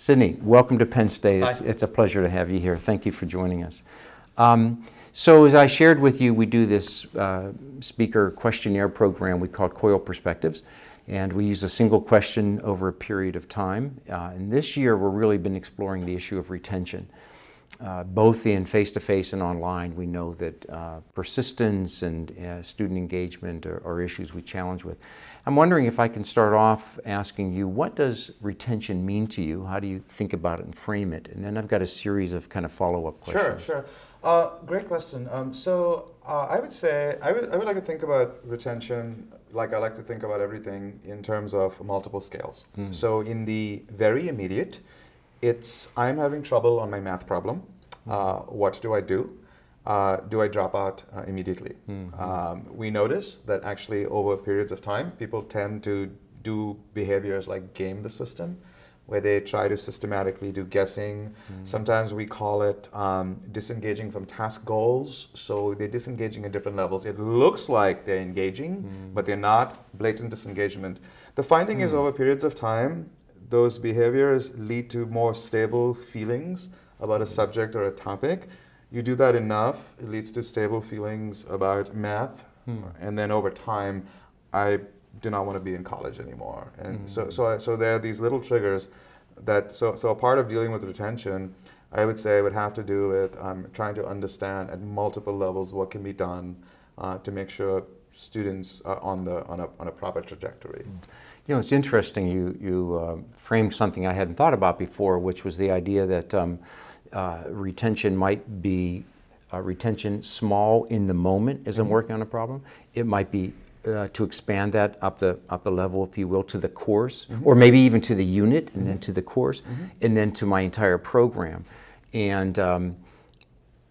Sydney, welcome to Penn State. It's, it's a pleasure to have you here. Thank you for joining us. Um, so as I shared with you, we do this uh, speaker questionnaire program we call COIL Perspectives. And we use a single question over a period of time. Uh, and this year, we've really been exploring the issue of retention. Uh, both in face-to-face and online, we know that uh, persistence and uh, student engagement are, are, issues we challenge with. I'm wondering if I can start off asking you, what does retention mean to you? How do you think about it and frame it? And then I've got a series of kind of follow-up questions. Sure, sure. Uh, great question. Um, so uh, I would say, I would, I would like to think about retention like I like to think about everything in terms of multiple scales. Mm. So in the very immediate, it's I'm having trouble on my math problem. Uh, what do I do? Uh, do I drop out uh, immediately? Mm -hmm. um, we notice that actually over periods of time, people tend to do behaviors like game the system, where they try to systematically do guessing. Mm. Sometimes we call it um, disengaging from task goals. So they're disengaging at different levels. It looks like they're engaging, mm. but they're not. Blatant disengagement. The finding is over periods of time, those behaviors lead to more stable feelings about a subject or a topic. You do that enough, it leads to stable feelings about math. Hmm. And then over time, I do not want to be in college anymore. And hmm. so, so, I, so there are these little triggers that, so, so a part of dealing with retention, I would say would have to do with um, trying to understand at multiple levels what can be done uh, to make sure students are on, the, on, a, on a proper trajectory. Hmm. You know, it's interesting you, you uh, framed something I hadn't thought about before, which was the idea that um, uh, retention might be uh, retention small in the moment as I'm mm-hmm. working on a problem. It might be uh, to expand that up the up the level, if you will, to the course, mm -hmm. or maybe even to the unit, and mm -hmm. then mm-hmm. to the course, mm -hmm. and then to my entire program. And um,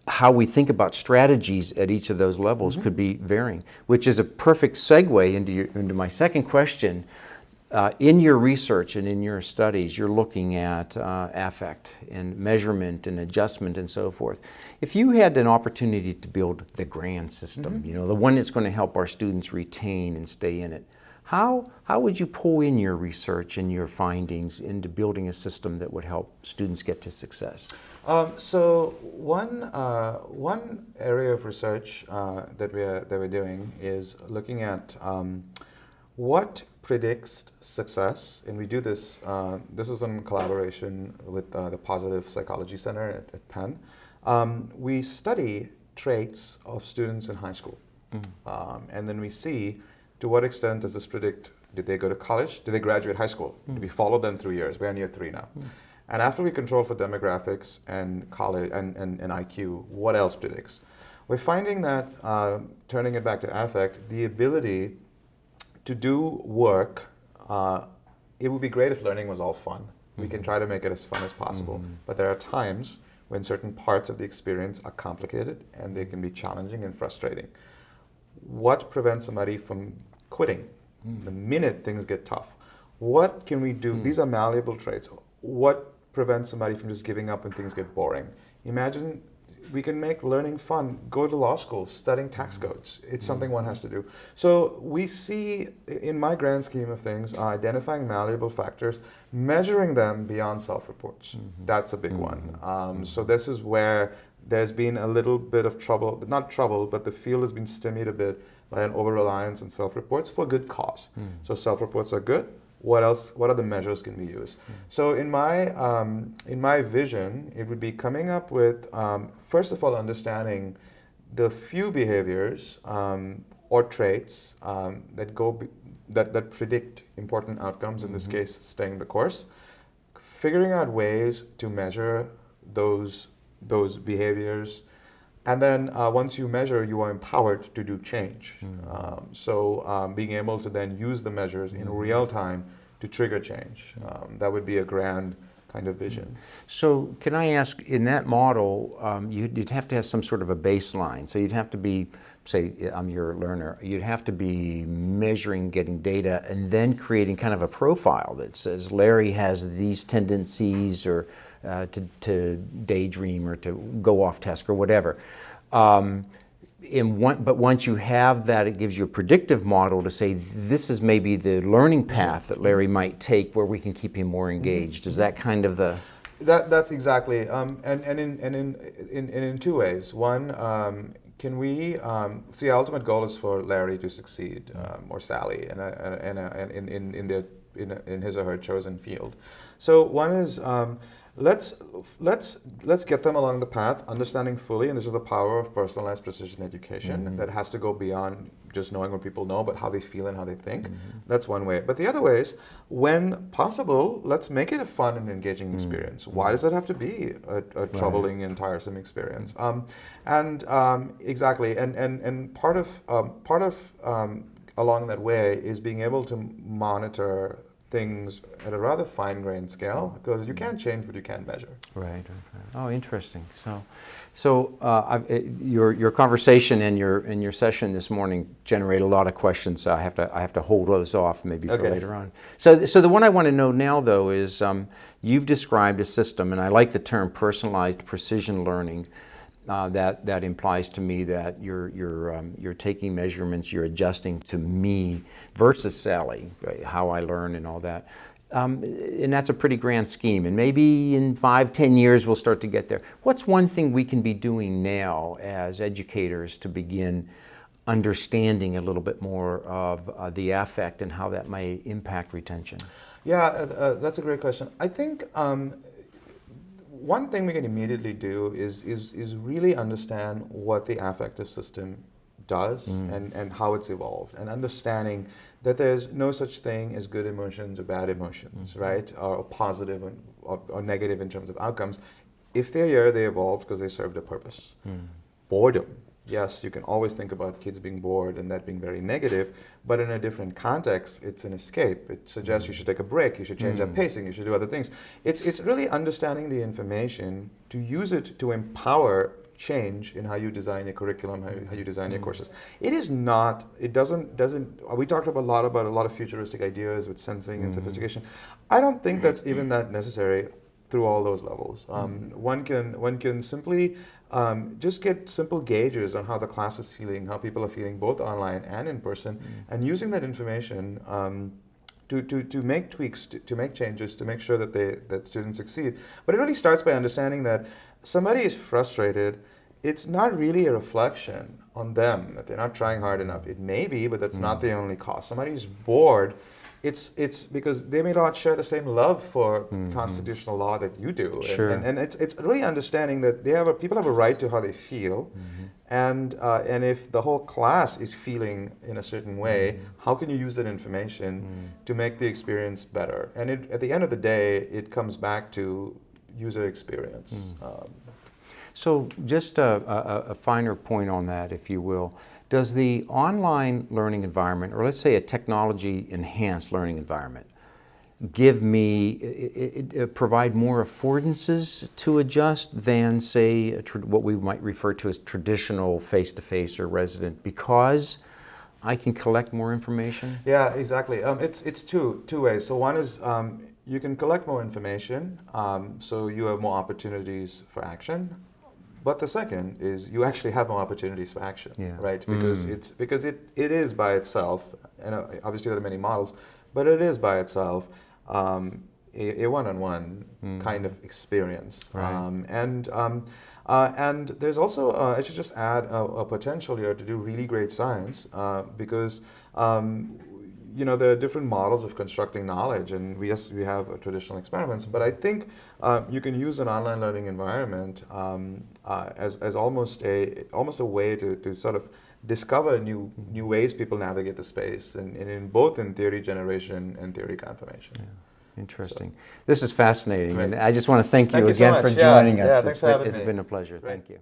how we think about strategies at each of those levels mm-hmm. could be varying, which is a perfect segue into, your, into my second question, uh, in your research and in your studies, you're looking at uh, affect and measurement and adjustment and so forth. If you had an opportunity to build the grand system, mm -hmm. you know, the one that's going to help our students retain and stay in it, how, how would you pull in your research and your findings into building a system that would help students get to success? Um, so one, uh, one area of research uh, that, we're, that we're doing is looking at um, what predicts success, and we do this, uh, this is in collaboration with uh, the Positive Psychology Center at, at Penn. Um, we study traits of students in high school. Mm. Um, and then we see to what extent does this predict, did they go to college? Did they graduate high school? Mm. Did we follow them through years? We're in year three now. Mm. And after we control for demographics and college and, and, and IQ, what else predicts? We're finding that, uh, turning it back to affect, the ability to do work, uh, it would be great if learning was all fun. -hmm. We can mm-hmm. try to make it as fun as possible. Mm -hmm. But there are times when certain parts of the experience are complicated and they can be challenging and frustrating. What prevents somebody from quitting mm. the minute things get tough? What can we do? Mm. These are malleable traits. What prevents somebody from just giving up when things get boring? Imagine we can make learning fun. Go to law school, studying tax mm-hmm. codes. It's something one has to do. So we see, in my grand scheme of things, uh, identifying malleable factors, measuring them beyond self-reports. Mm -hmm. That's a big mm -hmm. one. Um, mm-hmm. so this is where there's been a little bit of trouble, not trouble, but the field has been stymied a bit by an over-reliance on self-reports for a good cause. Mm. So self-reports are good, what else, what other measures can we use? Mm. So in my, um, in my vision, it would be coming up with, um, first of all, understanding the few behaviors um, or traits um, that go, that, that predict important outcomes, in this mm -hmm. case, staying the course, figuring out ways to measure those, those behaviors, and then uh, once you measure, you are empowered to do change. Mm. Um, so um, being able to then use the measures in mm. real time to trigger change. Um, that would be a grand kind of vision. So can I ask, in that model, um, you'd, you'd, have to have some sort of a baseline. So you'd have to be, say, I'm your learner, you'd have to be measuring, getting data, and then creating kind of a profile that says Larry has these tendencies or uh, to, to, daydream or to go off task or whatever. Um, in one, but once you have that, it gives you a predictive model to say this is maybe the learning path that Larry might take where we can keep him more engaged. Is that kind of the That, that's exactly, um, and, and, in, and in, in, in, two ways. One, um, can we, um, see, our ultimate goal is for Larry to succeed, um, or Sally, in, a, in, in, in, in, in, their, in, in his or her chosen field. So one is, um, let's, let's, let's get them along the path, understanding fully, and this is the power of personalized precision education, that has to go beyond just knowing what people know, but how they feel and how they think. That's one way. But the other way is, when possible, let's make it a fun and engaging experience. Why does it have to be a, a troubling and tiresome experience? Um, and um, exactly, and, and, and part of, um, part of um, along that way is being able to monitor things at a rather fine-grained scale because you can't change what you can't measure. Right, right, right. Oh, interesting. So, so uh, I've, your your conversation and your and your session this morning generate a lot of questions. So I have to I have to hold those off maybe for Okay. later on. So, so the one I want to know now though is um, you've described a system, and I like the term personalized precision learning. Uh, that that implies to me that you're you're um, you're taking measurements, you're adjusting to me versus Sally, right, how I learn and all that. Um, and that's a pretty grand scheme. And maybe in five, ten years, we'll start to get there. What's one thing we can be doing now as educators to begin understanding a little bit more of uh, the affect and how that may impact retention? Yeah, uh, uh, that's a great question. I think um, one thing we can immediately do is, is, is really understand what the affective system does mm. and, and how it's evolved, and understanding that there's no such thing as good emotions or bad emotions, mm-hmm. right? Or positive and, or, or negative in terms of outcomes. If they're here, they evolved because they served a purpose. Mm. Boredom. Yes, you can always think about kids being bored and that being very negative, but in a different context, it's an escape. It suggests you mm. should take a break, you should change up mm. pacing, you should do other things. It's, it's really understanding the information to use it to empower change in how you design your curriculum, how you, how you design your mm. courses. It is not, it doesn't, doesn't, we talked about a lot about a lot of futuristic ideas with sensing and sophistication. I don't think that's even that necessary through all those levels. Um, one can one can simply um, just get simple gauges on how the class is feeling, how people are feeling, both online and in person, and using that information um, to, to, to make tweaks, to, to make changes, to make sure that they that students succeed. But it really starts by understanding that somebody is frustrated. It's not really a reflection on them that they're not trying hard enough. It may be, but that's not the only cause. Somebody is bored it's it's because they may not share the same love for mm-hmm. constitutional law that you do, and, Sure. and, and it's it's really understanding that they have a, people have a right to how they feel, mm-hmm. and uh, and if the whole class is feeling in a certain way, mm-hmm. how can you use that information to make the experience better? And it, at the end of the day, it comes back to user experience. Mm. Um, So just a, a, a finer point on that, if you will. Does the online learning environment, or let's say a technology-enhanced learning environment, give me, i- i- i- provide more affordances to adjust than, say, what we might refer to as traditional face-to-face or resident, because I can collect more information? Yeah, exactly. Um, it's it's two two ways. So one is um, you can collect more information, um, so you have more opportunities for action. But the second is you actually have more opportunities for action, Yeah. right? Because it's because it, it is by itself, and uh, obviously there are many models, but it is by itself um, a, one-on-one kind of experience. Right. Um, and um, uh, and there's also uh, I should just add a, a potential here to do really great science uh, because um, you know there are different models of constructing knowledge, and we yes we have uh, traditional experiments, but I think uh, you can use an online learning environment um, uh, as as almost a almost a way to, to sort of discover new new ways people navigate the space, and, and in both in theory generation and theory confirmation. Interesting. This is fascinating, and I just want to thank you Thank you so again for much. Yeah, joining us. yeah, It's been- It's been a pleasure. Thank you.